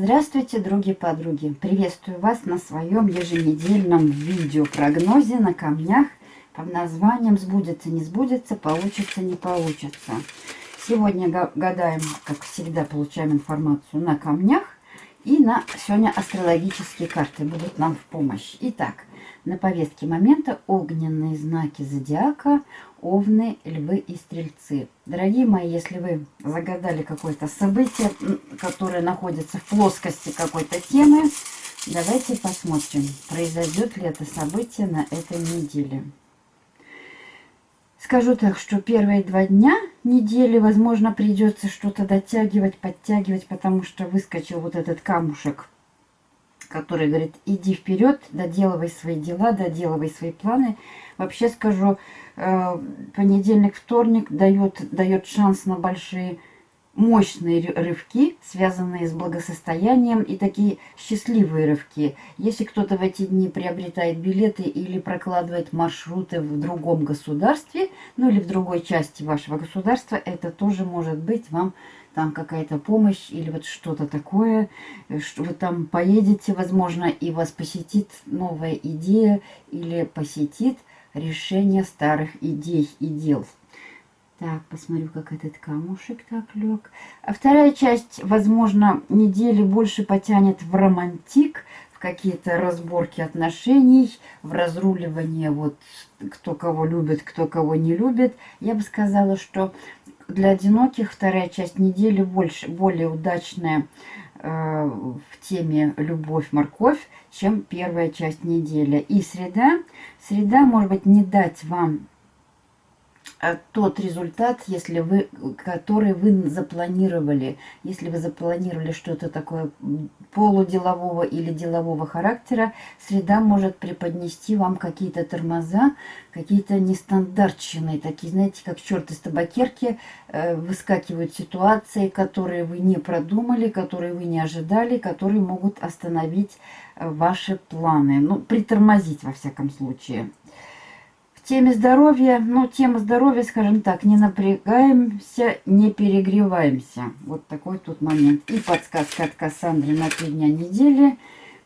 Здравствуйте, други-подруги! Приветствую вас на своем еженедельном видеопрогнозе на камнях под названием «Сбудется, не сбудется, получится, не получится». Сегодня гадаем, как всегда, получаем информацию на камнях. И на сегодня астрологические карты будут нам в помощь. Итак, на повестке момента огненные знаки зодиака, овны, львы и стрельцы. Дорогие мои, если вы загадали какое-то событие, которое находится в плоскости какой-то темы, давайте посмотрим, произойдет ли это событие на этой неделе. Скажу так, что первые два дня недели, возможно, придется что-то дотягивать, подтягивать, потому что выскочил вот этот камушек который говорит, иди вперед, доделывай свои дела, доделывай свои планы. Вообще скажу, э, понедельник, вторник дает, дает шанс на большие, мощные рывки, связанные с благосостоянием и такие счастливые рывки. Если кто-то в эти дни приобретает билеты или прокладывает маршруты в другом государстве, ну или в другой части вашего государства, это тоже может быть вам там какая-то помощь или вот что-то такое, что вы там поедете, возможно, и вас посетит новая идея или посетит решение старых идей и дел. Так, посмотрю, как этот камушек так лег. А вторая часть, возможно, недели больше потянет в романтик, в какие-то разборки отношений, в разруливание, вот, кто кого любит, кто кого не любит. Я бы сказала, что для одиноких вторая часть недели больше, более удачная э, в теме «Любовь-морковь», чем первая часть недели. И среда, среда может быть не дать вам тот результат, если вы, который вы запланировали. Если вы запланировали что-то такое полуделового или делового характера, среда может преподнести вам какие-то тормоза, какие-то нестандартчины, такие, знаете, как черт из табакерки, э, выскакивают ситуации, которые вы не продумали, которые вы не ожидали, которые могут остановить э, ваши планы, ну, притормозить во всяком случае теме здоровья, ну, тема здоровья, скажем так, не напрягаемся, не перегреваемся. Вот такой тут момент. И подсказка от Кассандры на три дня недели.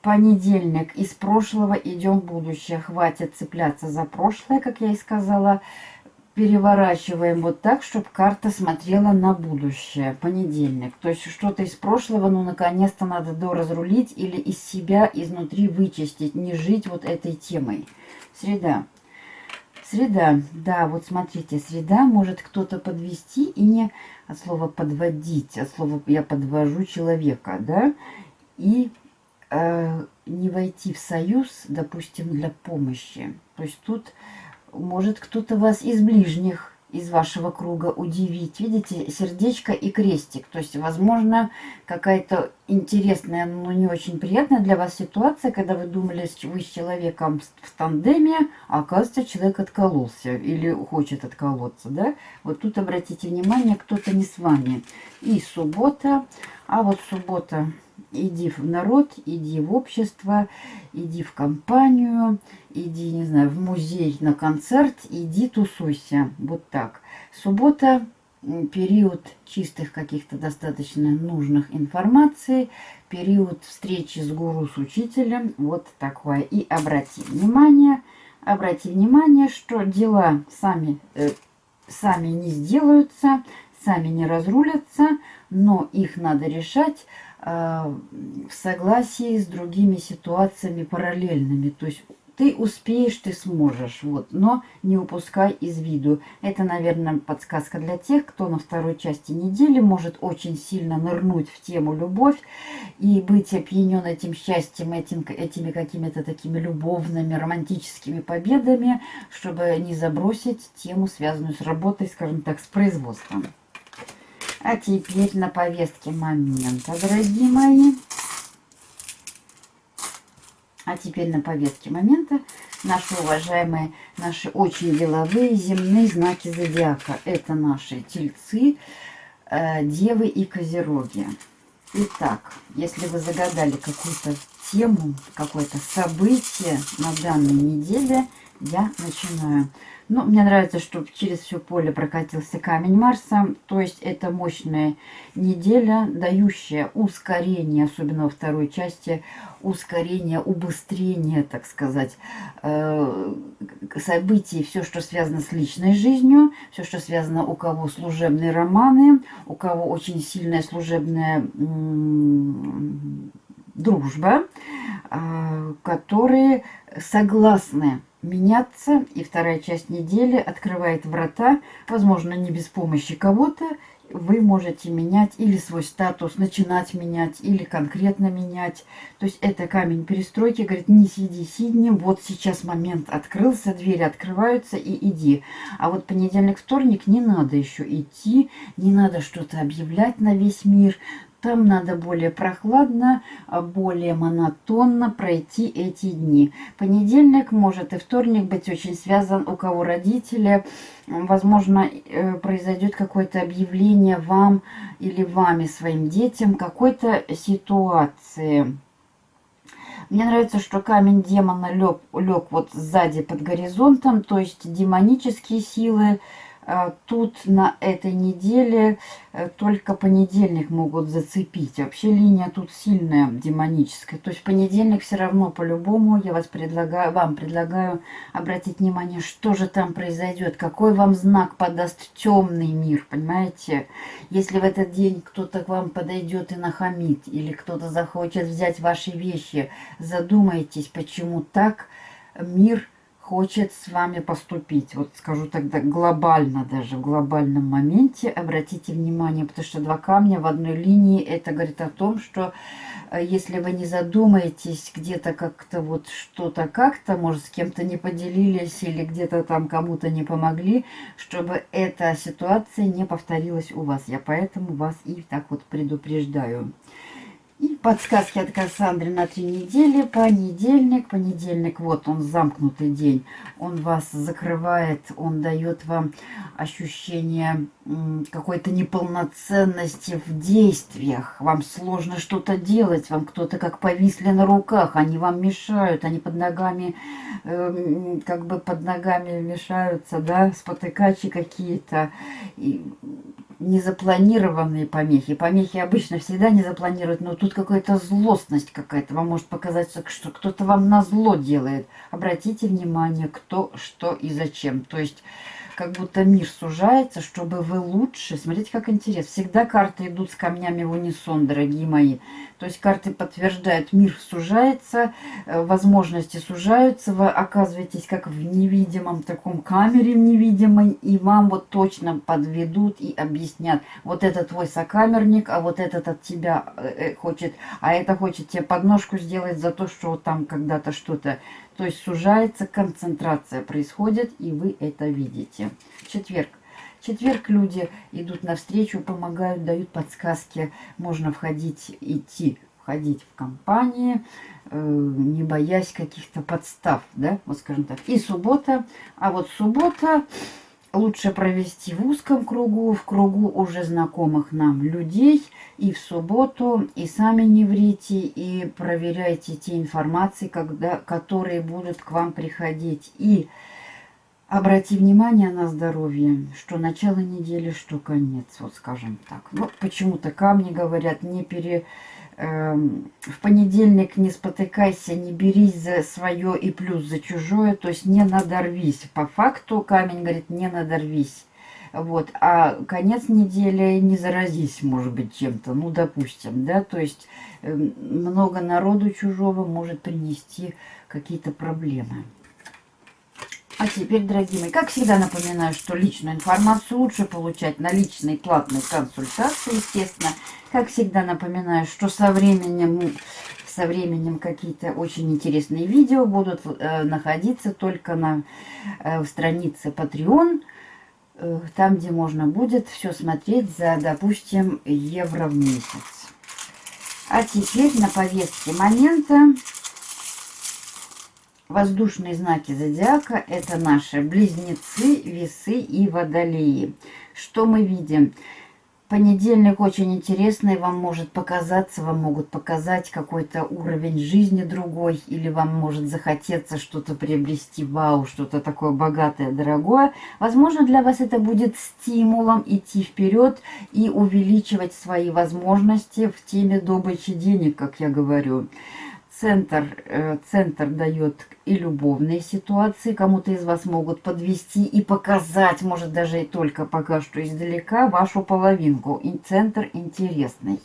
Понедельник. Из прошлого идем в будущее. Хватит цепляться за прошлое, как я и сказала. Переворачиваем вот так, чтобы карта смотрела на будущее. Понедельник. То есть что-то из прошлого, ну, наконец-то надо доразрулить или из себя изнутри вычистить. Не жить вот этой темой. Среда. Среда, да, вот смотрите, среда может кто-то подвести и не от слова подводить, от слова я подвожу человека, да, и э, не войти в союз, допустим, для помощи. То есть тут может кто-то вас из ближних из вашего круга удивить. Видите, сердечко и крестик. То есть, возможно, какая-то интересная, но не очень приятная для вас ситуация, когда вы думали, вы с человеком в тандеме, а оказывается, человек откололся или хочет отколоться. Да? Вот тут обратите внимание, кто-то не с вами. И суббота, а вот суббота иди в народ, иди в общество, иди в компанию, иди, не знаю, в музей на концерт, иди тусуйся. Вот так. Суббота период чистых каких-то достаточно нужных информаций, период встречи с гуру, с учителем, вот такое. И обрати внимание, обрати внимание, что дела сами, э, сами не сделаются, сами не разрулятся, но их надо решать в согласии с другими ситуациями параллельными. То есть ты успеешь, ты сможешь, вот, но не упускай из виду. Это, наверное, подсказка для тех, кто на второй части недели может очень сильно нырнуть в тему любовь и быть опьянен этим счастьем, этим, этими какими-то такими любовными, романтическими победами, чтобы не забросить тему, связанную с работой, скажем так, с производством. А теперь на повестке момента, дорогие мои. А теперь на повестке момента наши уважаемые, наши очень деловые земные знаки зодиака. Это наши тельцы, э, девы и козероги. Итак, если вы загадали какую-то тему, какое-то событие на данной неделе, я начинаю. Ну, мне нравится, что через все поле прокатился камень Марса. То есть это мощная неделя, дающая ускорение, особенно во второй части, ускорение, убыстрение, так сказать, э, событий, все, что связано с личной жизнью, все, что связано у кого служебные романы, у кого очень сильная служебная дружба, а, которые согласны меняться, и вторая часть недели открывает врата, возможно, не без помощи кого-то, вы можете менять или свой статус, начинать менять, или конкретно менять. То есть это камень перестройки, говорит, не сиди сиднем, вот сейчас момент открылся, двери открываются и иди. А вот понедельник, вторник не надо еще идти, не надо что-то объявлять на весь мир, там надо более прохладно, а более монотонно пройти эти дни. Понедельник может и вторник быть очень связан, у кого родители. Возможно, э, произойдет какое-то объявление вам или вами, своим детям, какой-то ситуации. Мне нравится, что камень демона лег, лег вот сзади под горизонтом, то есть демонические силы, тут на этой неделе э, только понедельник могут зацепить. Вообще линия тут сильная, демоническая. То есть понедельник все равно по-любому я вас предлагаю, вам предлагаю обратить внимание, что же там произойдет, какой вам знак подаст темный мир, понимаете? Если в этот день кто-то к вам подойдет и нахамит, или кто-то захочет взять ваши вещи, задумайтесь, почему так мир хочет с вами поступить. Вот скажу тогда глобально даже, в глобальном моменте обратите внимание, потому что два камня в одной линии, это говорит о том, что э, если вы не задумаетесь где-то как-то вот что-то как-то, может, с кем-то не поделились или где-то там кому-то не помогли, чтобы эта ситуация не повторилась у вас. Я поэтому вас и так вот предупреждаю. Подсказки от Кассандры на три недели. Понедельник, понедельник, вот он замкнутый день. Он вас закрывает, он дает вам ощущение какой-то неполноценности в действиях. Вам сложно что-то делать, вам кто-то как повисли на руках, они вам мешают, они под ногами, э, как бы под ногами мешаются, да, спотыкачи какие-то незапланированные помехи. Помехи обычно всегда не запланируют, но тут какая-то злостность какая-то. Вам может показаться, что кто-то вам на зло делает. Обратите внимание, кто, что и зачем. То есть как будто мир сужается, чтобы вы лучше... Смотрите, как интересно. Всегда карты идут с камнями в унисон, дорогие мои. То есть карты подтверждают, мир сужается, э, возможности сужаются, вы оказываетесь как в невидимом таком камере невидимой, и вам вот точно подведут и объяснят, вот это твой сокамерник, а вот этот от тебя э, э, хочет, а это хочет тебе подножку сделать за то, что там когда-то что-то то есть сужается концентрация, происходит, и вы это видите. Четверг. четверг люди идут навстречу, помогают, дают подсказки. Можно входить, идти, входить в компании, э, не боясь каких-то подстав, да, вот скажем так. И суббота. А вот суббота лучше провести в узком кругу, в кругу уже знакомых нам людей, и в субботу, и сами не врите, и проверяйте те информации, когда, которые будут к вам приходить. И обрати внимание на здоровье, что начало недели, что конец, вот скажем так. Ну, почему-то камни говорят, не пере в понедельник не спотыкайся, не берись за свое и плюс за чужое, то есть не надорвись. По факту камень говорит, не надорвись. Вот, а конец недели не заразись, может быть, чем-то, ну, допустим, да, то есть э, много народу чужого может принести какие-то проблемы. А теперь, дорогие мои, как всегда напоминаю, что личную информацию лучше получать на личной платной консультации, естественно. Как всегда напоминаю, что со временем, со временем какие-то очень интересные видео будут э, находиться только на э, странице Patreon, э, там, где можно будет все смотреть за, допустим, евро в месяц. А теперь на повестке момента Воздушные знаки зодиака – это наши близнецы, весы и водолеи. Что мы видим? Понедельник очень интересный, вам может показаться, вам могут показать какой-то уровень жизни другой, или вам может захотеться что-то приобрести, вау, что-то такое богатое, дорогое. Возможно, для вас это будет стимулом идти вперед и увеличивать свои возможности в теме добычи денег, как я говорю. Центр, э, центр дает и любовные ситуации. Кому-то из вас могут подвести и показать, может даже и только пока что издалека, вашу половинку. И центр интересный.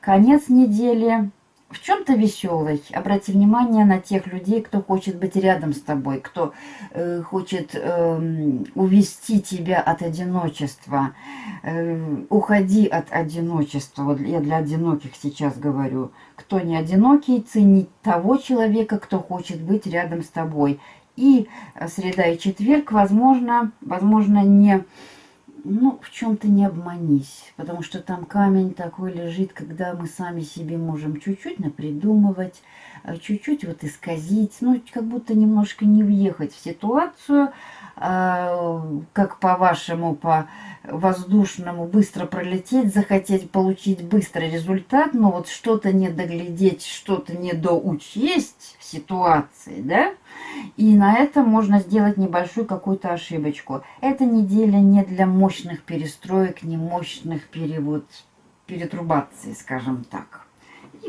Конец недели в чем-то веселый. Обрати внимание на тех людей, кто хочет быть рядом с тобой, кто э, хочет э, увести тебя от одиночества. Э, уходи от одиночества. Вот я для одиноких сейчас говорю. Кто не одинокий, ценить того человека, кто хочет быть рядом с тобой. И среда и четверг, возможно, возможно не ну, в чем-то не обманись, потому что там камень такой лежит, когда мы сами себе можем чуть-чуть напридумывать, э, чуть-чуть вот исказить, ну, как будто немножко не въехать в ситуацию, а, как по-вашему, по воздушному быстро пролететь, захотеть получить быстрый результат, но вот что-то не доглядеть, что-то не доучесть ситуации, да, и на этом можно сделать небольшую какую-то ошибочку. Эта неделя не для мощных перестроек, не мощных перевод, перетрубаций, скажем так.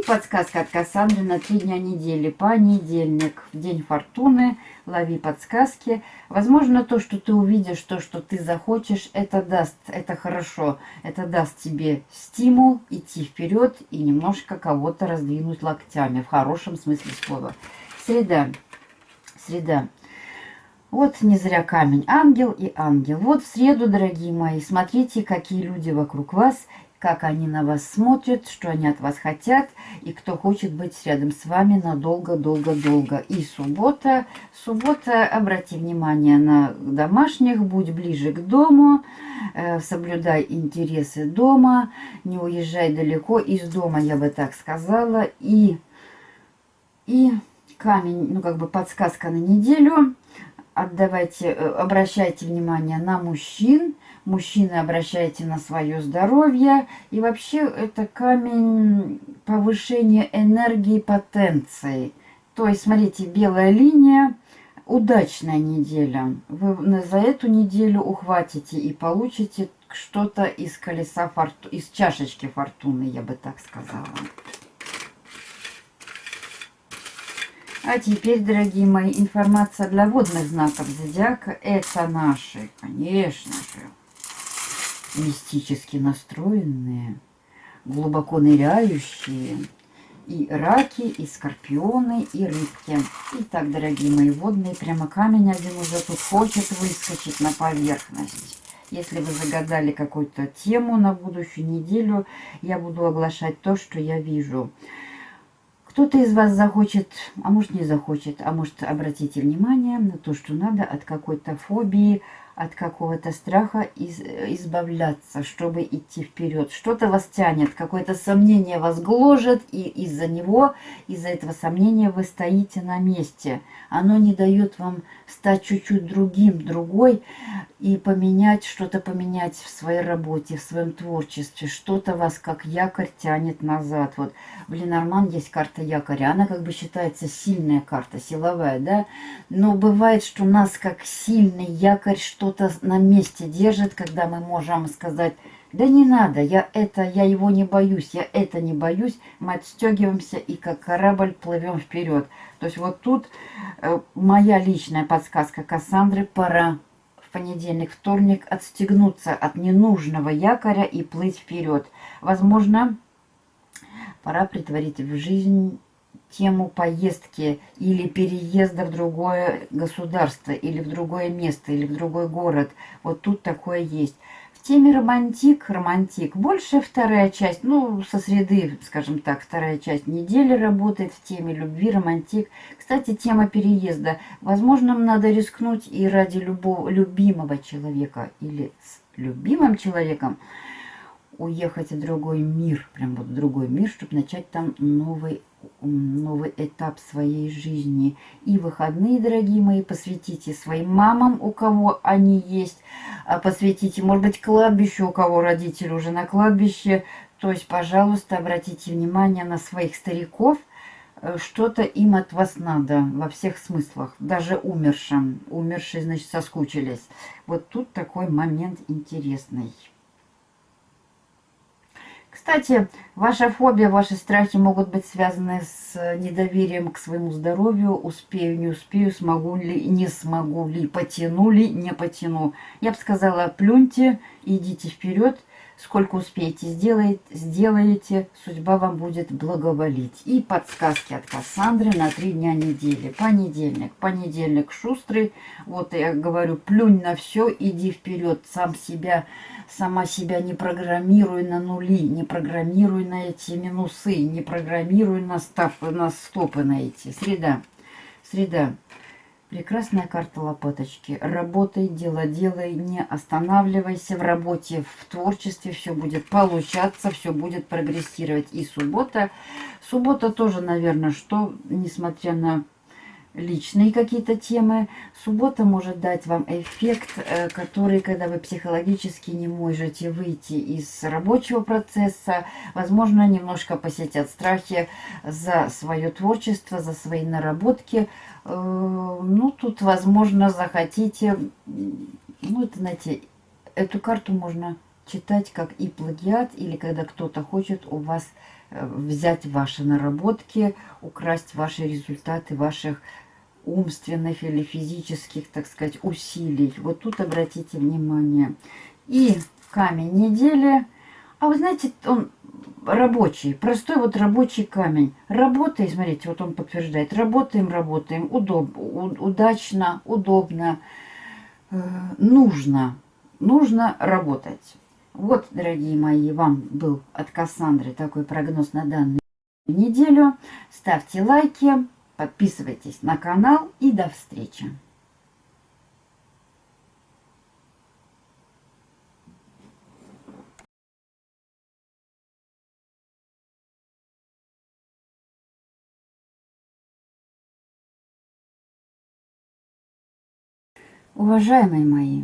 Подсказка от Кассандры на три дня недели. Понедельник, день фортуны, лови подсказки. Возможно, то, что ты увидишь, то, что ты захочешь, это даст, это хорошо. Это даст тебе стимул идти вперед и немножко кого-то раздвинуть локтями, в хорошем смысле слова. Среда среда. Вот не зря камень. Ангел и ангел. Вот в среду, дорогие мои, смотрите, какие люди вокруг вас, как они на вас смотрят, что они от вас хотят, и кто хочет быть рядом с вами надолго-долго-долго. И суббота. Суббота, обрати внимание на домашних, будь ближе к дому, э, соблюдай интересы дома, не уезжай далеко из дома, я бы так сказала, и... И камень, ну как бы подсказка на неделю. Отдавайте, э, обращайте внимание на мужчин. Мужчины обращайте на свое здоровье. И вообще это камень повышения энергии потенции. То есть, смотрите, белая линия, удачная неделя. Вы за эту неделю ухватите и получите что-то из колеса фортуны, из чашечки фортуны, я бы так сказала. А теперь, дорогие мои, информация для водных знаков зодиака. Это наши, конечно же, мистически настроенные, глубоко ныряющие, и раки, и скорпионы, и рыбки. Итак, дорогие мои водные, прямо камень один уже тут хочет выскочить на поверхность. Если вы загадали какую-то тему на будущую неделю, я буду оглашать то, что я вижу. Кто-то из вас захочет, а может не захочет, а может обратите внимание на то, что надо от какой-то фобии, от какого-то страха из, избавляться, чтобы идти вперед. Что-то вас тянет, какое-то сомнение вас гложет, и из-за него, из-за этого сомнения вы стоите на месте. Оно не дает вам стать чуть-чуть другим, другой, и поменять, что-то поменять в своей работе, в своем творчестве. Что-то вас как якорь тянет назад. Вот в Ленорман есть карта якоря. Она как бы считается сильная карта, силовая, да? Но бывает, что нас как сильный якорь что что-то на месте держит, когда мы можем сказать, да не надо, я это, я его не боюсь, я это не боюсь, мы отстегиваемся и как корабль плывем вперед. То есть вот тут э, моя личная подсказка Кассандры, пора в понедельник, вторник отстегнуться от ненужного якоря и плыть вперед. Возможно, пора притворить в жизнь тему поездки или переезда в другое государство, или в другое место, или в другой город. Вот тут такое есть. В теме романтик, романтик, больше вторая часть, ну, со среды, скажем так, вторая часть недели работает в теме любви, романтик. Кстати, тема переезда. Возможно, надо рискнуть и ради любого, любимого человека или с любимым человеком уехать в другой мир, прям вот в другой мир, чтобы начать там новый новый этап своей жизни. И выходные, дорогие мои, посвятите своим мамам, у кого они есть, а посвятите, может быть, кладбищу, у кого родители уже на кладбище. То есть, пожалуйста, обратите внимание на своих стариков, э, что-то им от вас надо во всех смыслах, даже умершим. Умершие, значит, соскучились. Вот тут такой момент интересный. Кстати, ваша фобия, ваши страхи могут быть связаны с недоверием к своему здоровью. Успею, не успею, смогу ли, не смогу ли, потяну ли, не потяну. Я бы сказала, плюньте, идите вперед. Сколько успеете, сделаете, сделаете, судьба вам будет благоволить. И подсказки от Кассандры на три дня недели. Понедельник. Понедельник шустрый. Вот я говорю, плюнь на все, иди вперед, сам себя сама себя не программируй на нули, не программируй на эти минусы, не программируй на, став, на стопы на эти. Среда. Среда. Прекрасная карта лопаточки. Работай, дело делай, не останавливайся в работе, в творчестве. Все будет получаться, все будет прогрессировать. И суббота. Суббота тоже, наверное, что, несмотря на личные какие-то темы. Суббота может дать вам эффект, э, который, когда вы психологически не можете выйти из рабочего процесса, возможно, немножко посетят страхи за свое творчество, за свои наработки. Э, ну, тут, возможно, захотите, ну, это, знаете, эту карту можно читать как и плагиат, или когда кто-то хочет у вас э, взять ваши наработки, украсть ваши результаты ваших умственных или физических, так сказать, усилий. Вот тут обратите внимание. И камень недели. А вы знаете, он рабочий, простой вот рабочий камень. Работай, смотрите, вот он подтверждает. Работаем, работаем, удоб, удачно, удобно, э, нужно, нужно работать. Вот, дорогие мои, вам был от Кассандры такой прогноз на данную неделю. Ставьте лайки. Подписывайтесь на канал и до встречи. Уважаемые мои,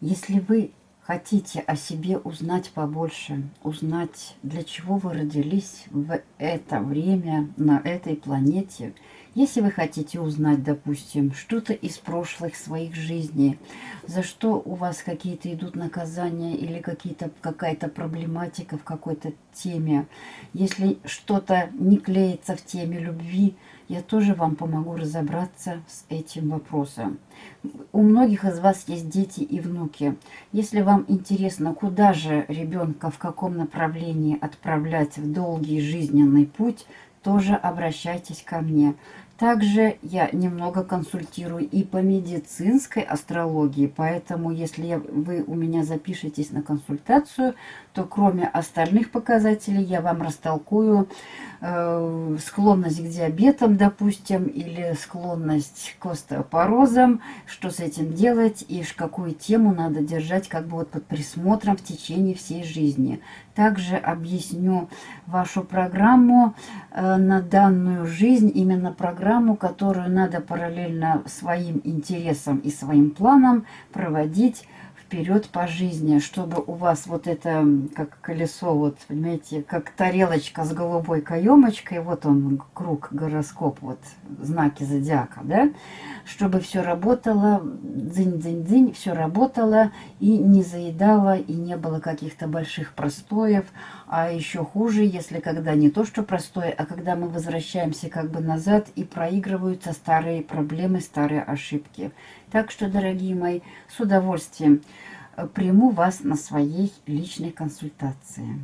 если вы хотите о себе узнать побольше, узнать, для чего вы родились в это время на этой планете, если вы хотите узнать, допустим, что-то из прошлых своих жизней, за что у вас какие-то идут наказания или какая-то проблематика в какой-то теме, если что-то не клеится в теме любви, я тоже вам помогу разобраться с этим вопросом. У многих из вас есть дети и внуки. Если вам интересно, куда же ребенка, в каком направлении отправлять в долгий жизненный путь, тоже обращайтесь ко мне. Также я немного консультирую и по медицинской астрологии, поэтому если вы у меня запишетесь на консультацию, то кроме остальных показателей я вам растолкую э, склонность к диабетам, допустим, или склонность к остеопорозам, что с этим делать и какую тему надо держать как бы вот под присмотром в течение всей жизни. Также объясню вашу программу э, на данную жизнь, именно программу, которую надо параллельно своим интересам и своим планам проводить вперед по жизни, чтобы у вас вот это, как колесо, вот, понимаете, как тарелочка с голубой каемочкой, вот он, круг, гороскоп, вот, знаки зодиака, да, чтобы все работало, дзынь-дзынь-дзынь, все работало и не заедало, и не было каких-то больших простоев, а еще хуже, если когда не то, что простое, а когда мы возвращаемся как бы назад и проигрываются старые проблемы, старые ошибки. Так что, дорогие мои, с удовольствием э, приму вас на своей личной консультации.